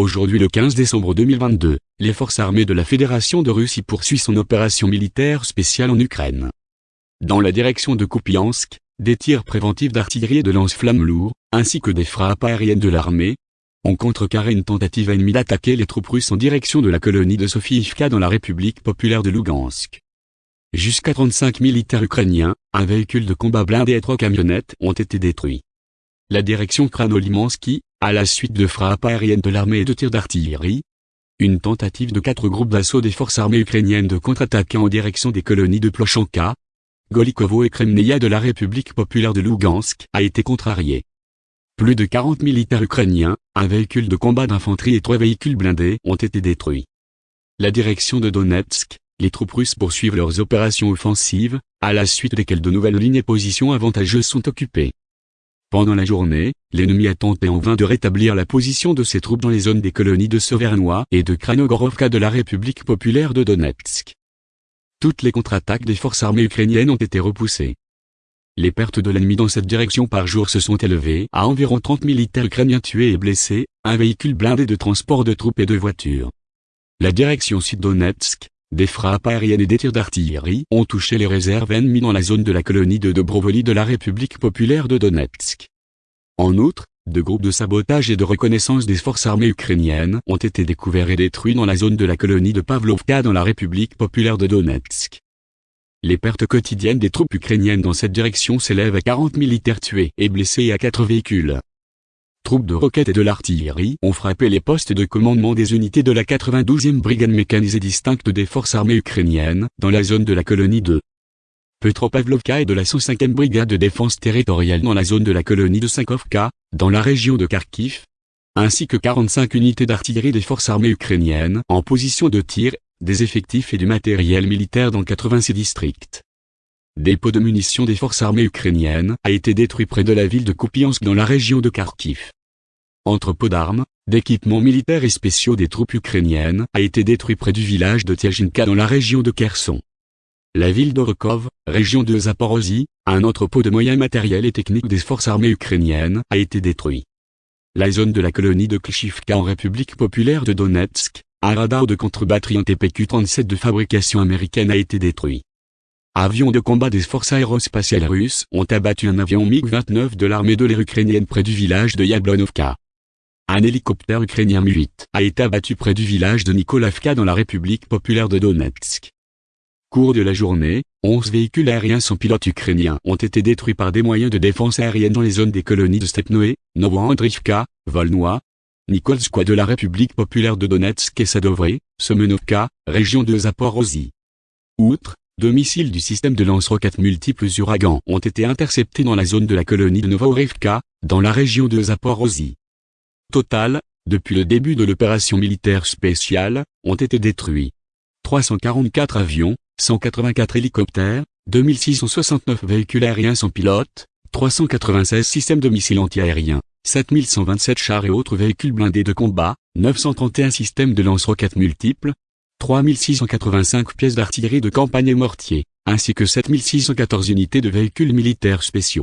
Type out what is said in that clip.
Aujourd'hui le 15 décembre 2022, les forces armées de la Fédération de Russie poursuivent son opération militaire spéciale en Ukraine. Dans la direction de Kupiansk, des tirs préventifs d'artillerie et de lance-flammes lourds, ainsi que des frappes aériennes de l'armée, ont contrecarré une tentative ennemie d'attaquer les troupes russes en direction de la colonie de Sofiivka dans la République populaire de Lugansk. Jusqu'à 35 militaires ukrainiens, un véhicule de combat blindé et trois camionnettes ont été détruits. La direction Kranolimansky, à la suite de frappes aériennes de l'armée et de tirs d'artillerie, une tentative de quatre groupes d'assaut des forces armées ukrainiennes de contre-attaquer en direction des colonies de Plochanka, Golikovo et Kremnaya de la République populaire de Lugansk a été contrariée. Plus de 40 militaires ukrainiens, un véhicule de combat d'infanterie et trois véhicules blindés ont été détruits. La direction de Donetsk, les troupes russes poursuivent leurs opérations offensives, à la suite desquelles de nouvelles lignes et positions avantageuses sont occupées. Pendant la journée, l'ennemi a tenté en vain de rétablir la position de ses troupes dans les zones des colonies de Sovernois et de Kranogorovka de la République populaire de Donetsk. Toutes les contre-attaques des forces armées ukrainiennes ont été repoussées. Les pertes de l'ennemi dans cette direction par jour se sont élevées à environ 30 militaires ukrainiens tués et blessés, un véhicule blindé de transport de troupes et de voitures. La direction sud-Donetsk, des frappes aériennes et des tirs d'artillerie ont touché les réserves ennemies dans la zone de la colonie de Dobrovoly de la République populaire de Donetsk. En outre, deux groupes de sabotage et de reconnaissance des forces armées ukrainiennes ont été découverts et détruits dans la zone de la colonie de Pavlovka dans la République populaire de Donetsk. Les pertes quotidiennes des troupes ukrainiennes dans cette direction s'élèvent à 40 militaires tués et blessés et à 4 véhicules. Troupes de roquettes et de l'artillerie ont frappé les postes de commandement des unités de la 92e brigade mécanisée distincte des forces armées ukrainiennes, dans la zone de la colonie de Petropavlovka et de la 105e brigade de défense territoriale dans la zone de la colonie de Sankovka, dans la région de Kharkiv, ainsi que 45 unités d'artillerie des forces armées ukrainiennes en position de tir des effectifs et du matériel militaire dans 86 districts. Dépôt de munitions des forces armées ukrainiennes a été détruit près de la ville de Kupiansk dans la région de Kharkiv. Entrepôt d'armes, d'équipements militaires et spéciaux des troupes ukrainiennes a été détruit près du village de Tiajinka dans la région de Kherson. La ville d'Orokov, région de Zaporozhye, un entrepôt de moyens matériels et techniques des forces armées ukrainiennes a été détruit. La zone de la colonie de Klishivka en République populaire de Donetsk, un radar de contre-batterie en TPQ-37 de fabrication américaine a été détruit. Avions de combat des forces aérospatiales russes ont abattu un avion MiG-29 de l'armée de l'air ukrainienne près du village de Yablonovka. Un hélicoptère ukrainien Mi-8 a été abattu près du village de Nikolavka dans la République populaire de Donetsk. Cours de la journée, 11 véhicules aériens sans pilote ukrainiens ont été détruits par des moyens de défense aérienne dans les zones des colonies de Stepnoé, Novoandrivka, Volnoy, Nikolskoye de la République populaire de Donetsk et Sadovre, Semenovka, région de Zaporozhye. Outre, deux missiles du système de lance-roquettes multiples Uragan ont été interceptés dans la zone de la colonie de Novorivka, dans la région de Zaporozhye. Total, depuis le début de l'opération militaire spéciale, ont été détruits 344 avions, 184 hélicoptères, 2669 véhicules aériens sans pilote, 396 systèmes de missiles antiaériens, 7127 chars et autres véhicules blindés de combat, 931 systèmes de lance-roquettes multiples, 3685 pièces d'artillerie de campagne et mortiers, ainsi que 7614 unités de véhicules militaires spéciaux.